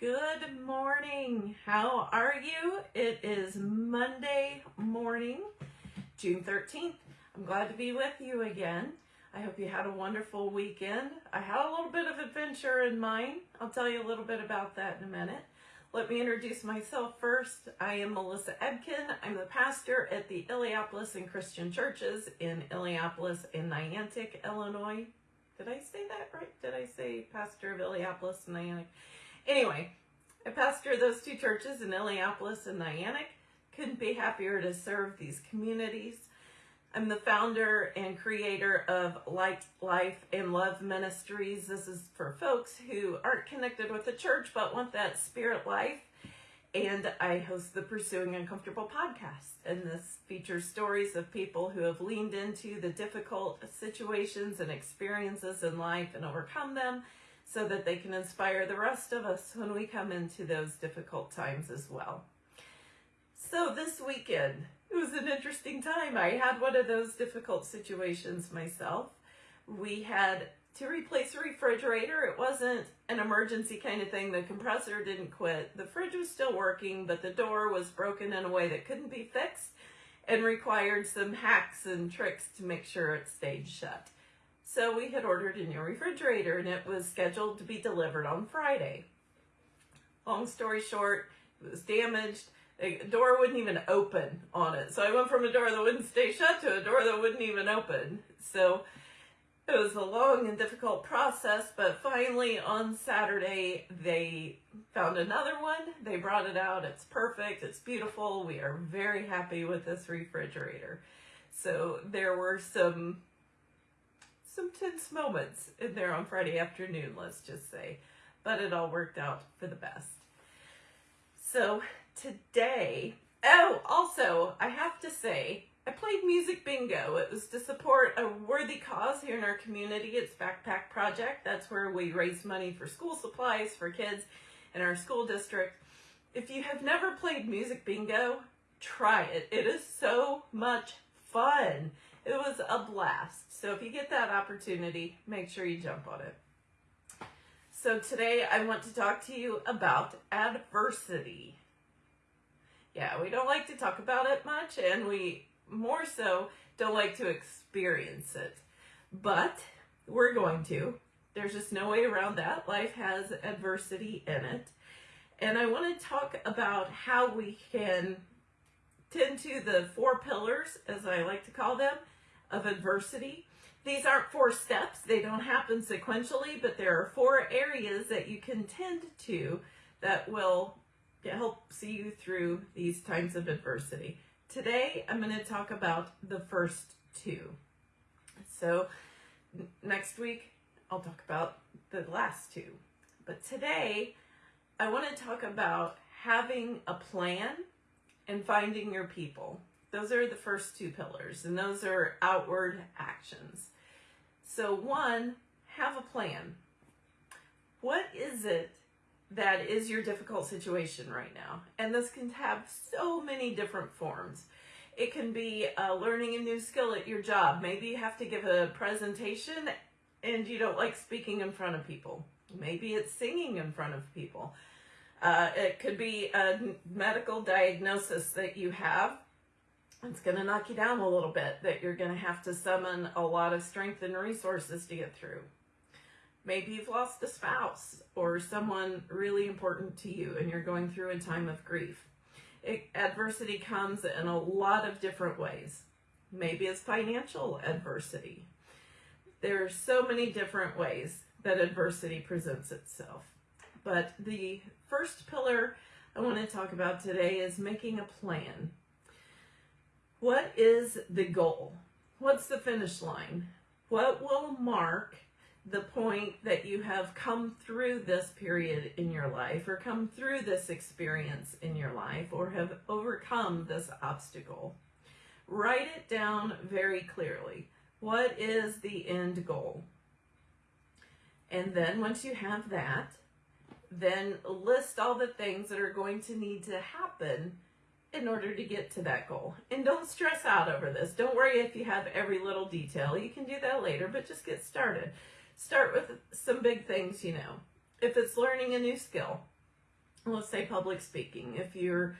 Good morning. How are you? It is Monday morning, June 13th. I'm glad to be with you again. I hope you had a wonderful weekend. I had a little bit of adventure in mind. I'll tell you a little bit about that in a minute. Let me introduce myself first. I am Melissa Ebken. I'm the pastor at the Illiopolis and Christian Churches in Illiopolis and Niantic, Illinois. Did I say that right? Did I say pastor of Illiopolis and Niantic? Anyway, I pastor those two churches in Illiopolis and Niantic. Couldn't be happier to serve these communities. I'm the founder and creator of Light, Life, and Love Ministries. This is for folks who aren't connected with the church but want that spirit life. And I host the Pursuing Uncomfortable podcast. And this features stories of people who have leaned into the difficult situations and experiences in life and overcome them so that they can inspire the rest of us when we come into those difficult times as well. So this weekend, it was an interesting time. I had one of those difficult situations myself. We had to replace a refrigerator. It wasn't an emergency kind of thing. The compressor didn't quit. The fridge was still working, but the door was broken in a way that couldn't be fixed and required some hacks and tricks to make sure it stayed shut. So we had ordered a new refrigerator and it was scheduled to be delivered on Friday. Long story short, it was damaged. The door wouldn't even open on it. So I went from a door that wouldn't stay shut to a door that wouldn't even open. So it was a long and difficult process, but finally on Saturday, they found another one. They brought it out. It's perfect. It's beautiful. We are very happy with this refrigerator. So there were some some tense moments in there on Friday afternoon, let's just say. But it all worked out for the best. So today, oh, also, I have to say, I played Music Bingo. It was to support a worthy cause here in our community. It's Backpack Project. That's where we raise money for school supplies for kids in our school district. If you have never played Music Bingo, try it. It is so much fun. It was a blast. So if you get that opportunity, make sure you jump on it. So today I want to talk to you about adversity. Yeah, we don't like to talk about it much and we more so don't like to experience it. But we're going to. There's just no way around that. Life has adversity in it. And I want to talk about how we can tend to the four pillars, as I like to call them, of adversity. These aren't four steps. They don't happen sequentially, but there are four areas that you can tend to that will help see you through these times of adversity. Today, I'm going to talk about the first two. So next week, I'll talk about the last two. But today, I want to talk about having a plan and finding your people. Those are the first two pillars, and those are outward actions. So one, have a plan. What is it that is your difficult situation right now? And this can have so many different forms. It can be uh, learning a new skill at your job. Maybe you have to give a presentation and you don't like speaking in front of people. Maybe it's singing in front of people. Uh, it could be a medical diagnosis that you have it's going to knock you down a little bit that you're going to have to summon a lot of strength and resources to get through. Maybe you've lost a spouse or someone really important to you and you're going through a time of grief. It, adversity comes in a lot of different ways. Maybe it's financial adversity. There are so many different ways that adversity presents itself. But the first pillar I want to talk about today is making a plan. What is the goal? What's the finish line? What will mark the point that you have come through this period in your life or come through this experience in your life or have overcome this obstacle? Write it down very clearly. What is the end goal? And then once you have that, then list all the things that are going to need to happen in order to get to that goal. And don't stress out over this. Don't worry if you have every little detail. You can do that later, but just get started. Start with some big things, you know. If it's learning a new skill, let's say public speaking. If you're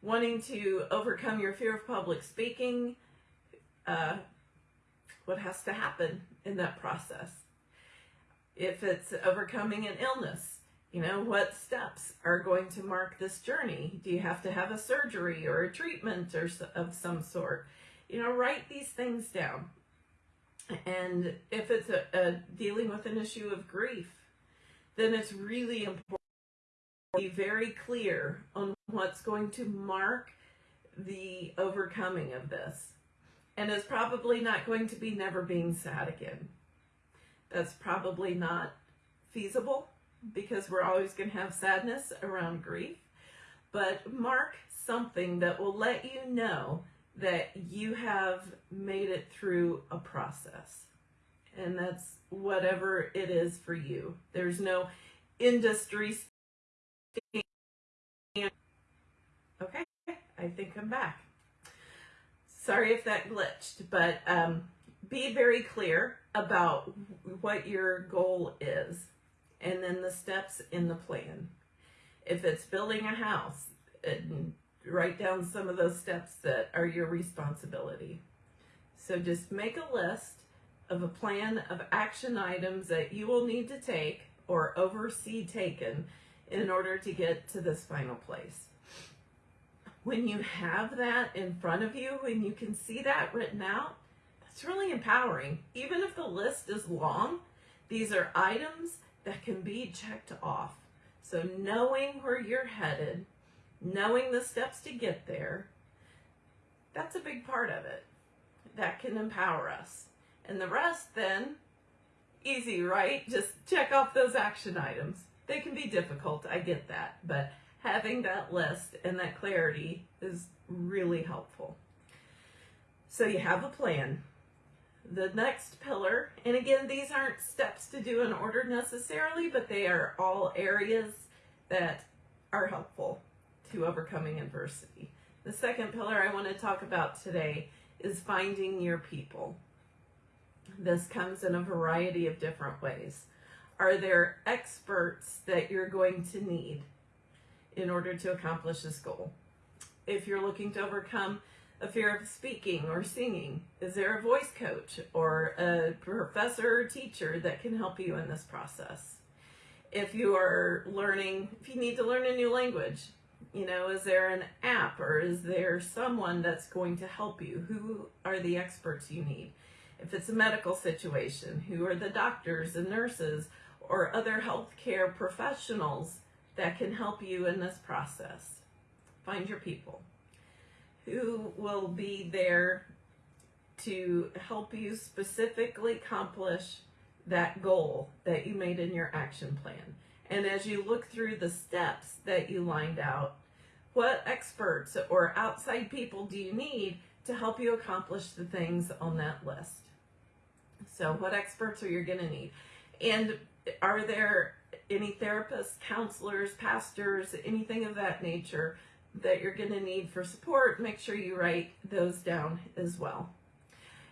wanting to overcome your fear of public speaking, uh, what has to happen in that process? If it's overcoming an illness, you know, what steps are going to mark this journey? Do you have to have a surgery or a treatment or of some sort? You know, write these things down. And if it's a, a dealing with an issue of grief, then it's really important to be very clear on what's going to mark the overcoming of this. And it's probably not going to be never being sad again. That's probably not feasible because we're always going to have sadness around grief. But mark something that will let you know that you have made it through a process. And that's whatever it is for you. There's no industry. Okay, I think I'm back. Sorry if that glitched, but um, be very clear about what your goal is and then the steps in the plan. If it's building a house, write down some of those steps that are your responsibility. So just make a list of a plan of action items that you will need to take or oversee taken in order to get to this final place. When you have that in front of you, when you can see that written out, that's really empowering. Even if the list is long, these are items that can be checked off. So knowing where you're headed knowing the steps to get there, that's a big part of it. That can empower us. And the rest then, easy, right? Just check off those action items. They can be difficult, I get that, but having that list and that clarity is really helpful. So you have a plan. The next pillar, and again, these aren't steps to do in order necessarily, but they are all areas that are helpful to overcoming adversity. The second pillar I want to talk about today is finding your people. This comes in a variety of different ways. Are there experts that you're going to need in order to accomplish this goal? If you're looking to overcome a fear of speaking or singing, is there a voice coach or a professor or teacher that can help you in this process? If you are learning, if you need to learn a new language, you know, is there an app or is there someone that's going to help you? Who are the experts you need? If it's a medical situation, who are the doctors and nurses or other healthcare professionals that can help you in this process? Find your people. Who will be there to help you specifically accomplish that goal that you made in your action plan? And as you look through the steps that you lined out, what experts or outside people do you need to help you accomplish the things on that list? So what experts are you going to need? And are there any therapists, counselors, pastors, anything of that nature that you're going to need for support? Make sure you write those down as well.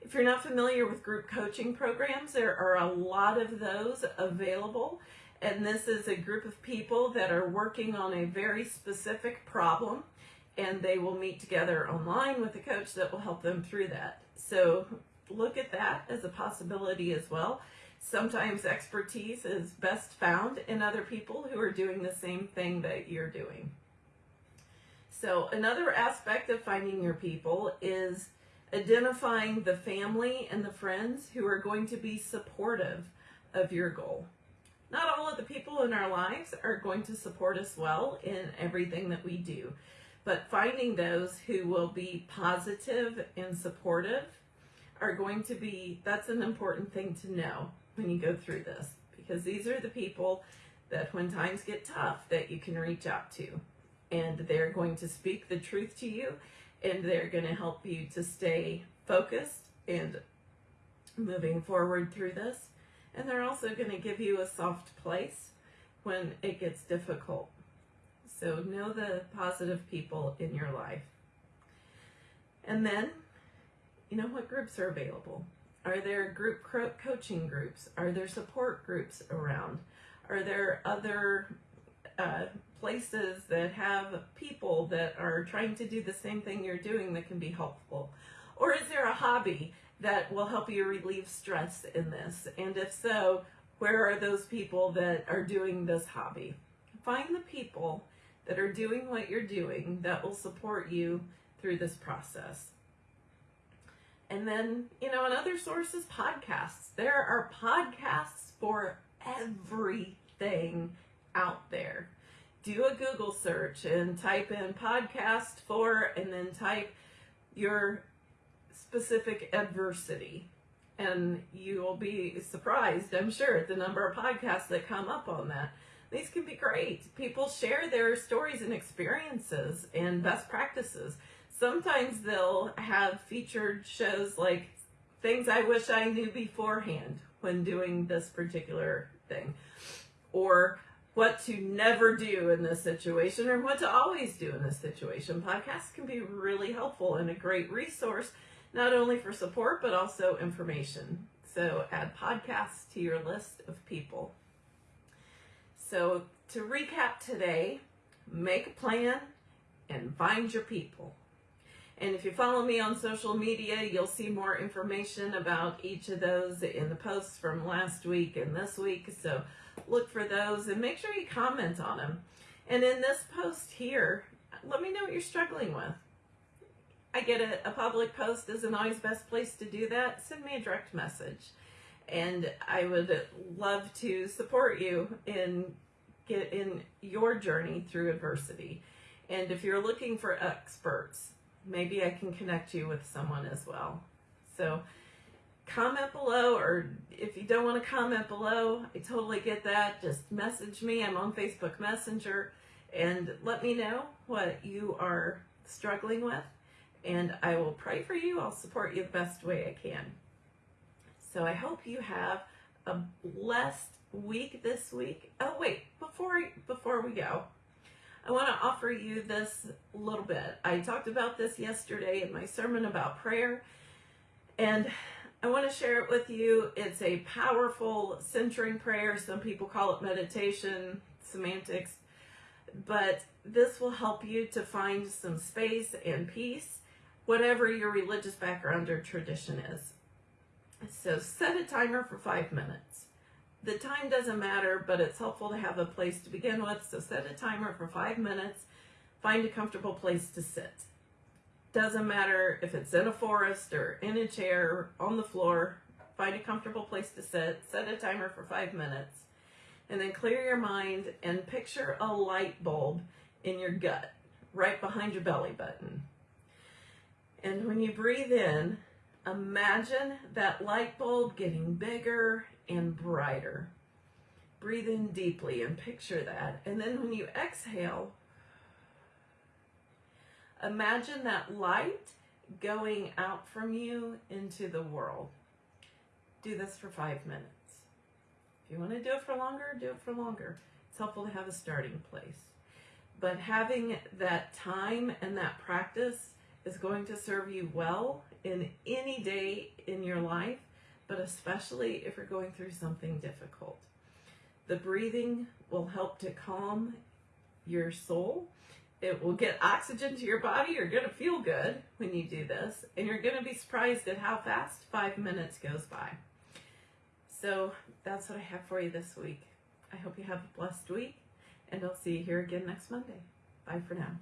If you're not familiar with group coaching programs, there are a lot of those available and this is a group of people that are working on a very specific problem and they will meet together online with a coach that will help them through that. So look at that as a possibility as well. Sometimes expertise is best found in other people who are doing the same thing that you're doing. So another aspect of finding your people is identifying the family and the friends who are going to be supportive of your goal. Not all of the people in our lives are going to support us well in everything that we do, but finding those who will be positive and supportive are going to be, that's an important thing to know when you go through this, because these are the people that when times get tough that you can reach out to and they're going to speak the truth to you and they're going to help you to stay focused and moving forward through this and they're also going to give you a soft place when it gets difficult. So know the positive people in your life. And then, you know what groups are available? Are there group coaching groups? Are there support groups around? Are there other uh, places that have people that are trying to do the same thing you're doing that can be helpful? Or is there a hobby that will help you relieve stress in this? And if so, where are those people that are doing this hobby? Find the people that are doing what you're doing that will support you through this process. And then, you know, another source is podcasts. There are podcasts for everything out there. Do a Google search and type in podcast for, and then type your specific adversity. And you will be surprised, I'm sure, at the number of podcasts that come up on that. These can be great. People share their stories and experiences and best practices. Sometimes they'll have featured shows like things I wish I knew beforehand when doing this particular thing, or what to never do in this situation, or what to always do in this situation. Podcasts can be really helpful and a great resource, not only for support, but also information. So add podcasts to your list of people. So to recap today, make a plan and find your people. And if you follow me on social media, you'll see more information about each of those in the posts from last week and this week. So look for those and make sure you comment on them. And in this post here, let me know what you're struggling with. I get a, a public post isn't always best place to do that. Send me a direct message. And I would love to support you in get in your journey through adversity. And if you're looking for experts, maybe I can connect you with someone as well. So comment below, or if you don't want to comment below, I totally get that. Just message me. I'm on Facebook Messenger and let me know what you are struggling with. And I will pray for you. I'll support you the best way I can. So I hope you have a blessed week this week. Oh wait, before before we go, I want to offer you this little bit. I talked about this yesterday in my sermon about prayer, and I want to share it with you. It's a powerful centering prayer. Some people call it meditation, semantics, but this will help you to find some space and peace, whatever your religious background or tradition is. So set a timer for five minutes the time doesn't matter, but it's helpful to have a place to begin with. So set a timer for five minutes. Find a comfortable place to sit. Doesn't matter if it's in a forest or in a chair, on the floor. Find a comfortable place to sit. Set a timer for five minutes. And then clear your mind and picture a light bulb in your gut, right behind your belly button. And when you breathe in, imagine that light bulb getting bigger and brighter. Breathe in deeply and picture that. And then when you exhale, imagine that light going out from you into the world. Do this for five minutes. If you want to do it for longer, do it for longer. It's helpful to have a starting place. But having that time and that practice is going to serve you well in any day in your life but especially if you're going through something difficult. The breathing will help to calm your soul. It will get oxygen to your body. You're going to feel good when you do this, and you're going to be surprised at how fast five minutes goes by. So that's what I have for you this week. I hope you have a blessed week, and I'll see you here again next Monday. Bye for now.